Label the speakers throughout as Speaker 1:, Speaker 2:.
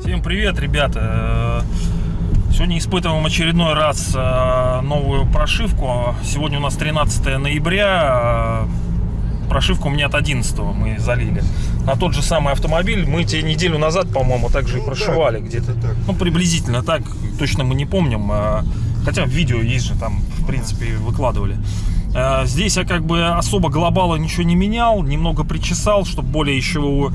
Speaker 1: Всем привет, ребята! Э, Сегодня испытываем очередной раз э, новую прошивку. Сегодня у нас 13 ноября. Э, Прошивку у меня от 11 мы залили. На тот же самый автомобиль мы тебе неделю назад, по-моему, также и
Speaker 2: Ну да,
Speaker 1: прошивали где-то. Ну, приблизительно так. Точно мы не помним. Э, Хотя видео есть же, там, в принципе, выкладывали. Э, Здесь я как бы особо глобала ничего не менял. Немного причесал, чтобы более еще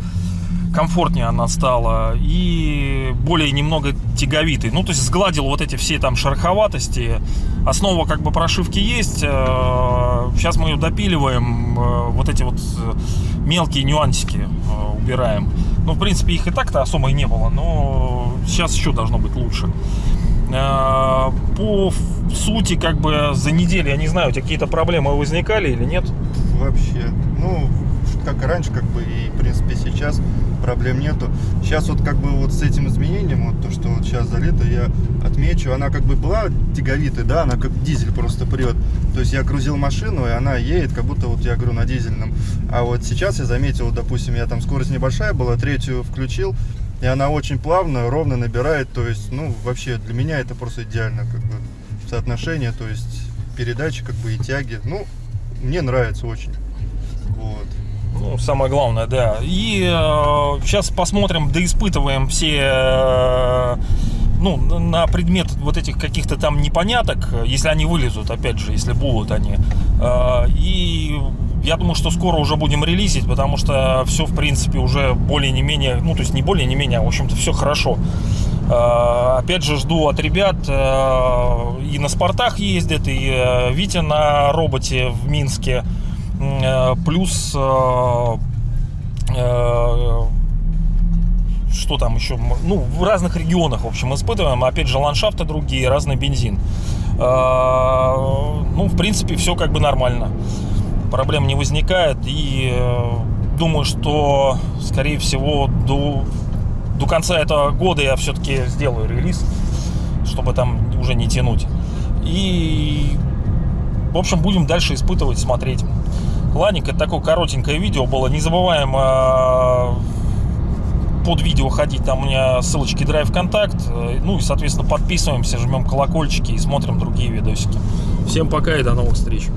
Speaker 1: комфортнее она стала и более немного тяговитой. Ну, то есть сгладил вот эти все там шероховатости. Основа как бы прошивки есть. Сейчас мы ее допиливаем. э, Вот эти вот э, мелкие нюансики э, убираем. Ну, в принципе, их и так-то особо и не было, но сейчас еще должно быть лучше. Э, По сути, как бы за неделю, я не знаю, у тебя какие-то проблемы возникали или нет?
Speaker 2: Вообще. Ну, как раньше, как бы, и, в принципе, сейчас проблем нету. Сейчас вот, как бы, вот с этим изменением, вот то, что вот сейчас залито, я отмечу, она как бы была тяговитой, да, она как дизель просто прет. То есть я грузил машину, и она едет, как будто, вот я говорю, на дизельном. А вот сейчас я заметил, допустим, я там скорость небольшая была, третью включил, и она очень плавно, ровно набирает. То есть, ну, вообще, для меня это просто идеально, как бы, соотношение, то есть, передачи, как бы, и тяги. Ну, мне нравится очень. Вот.
Speaker 1: Ну, самое главное, да. И сейчас посмотрим, да испытываем все, э, ну, на предмет вот этих каких-то там непоняток, если они вылезут, опять же, если будут они. Э, и я думаю, что скоро уже будем релизить, потому что все, в принципе, уже более не менее, ну, то есть не более не менее, а, в общем-то, все хорошо. Э, Опять же, жду от ребят, э, и на спортах ездят, и э, Витя на роботе в Минске. Плюс что там еще? Ну, в разных регионах, в общем, испытываем. Опять же, ландшафты другие, разный бензин. Ну, в принципе, все как бы нормально. Проблем не возникает. И э, думаю, что, скорее всего, до, до конца этого года я все-таки сделаю релиз, чтобы там уже не тянуть. И, в общем, будем дальше испытывать, смотреть. Ладненько, такое коротенькое видео было. Не забываем э, под видео ходить, там у меня ссылочки Drive. Э, Ну и, соответственно, подписываемся, жмем колокольчики и смотрим другие видосики. Всем пока и до новых встреч.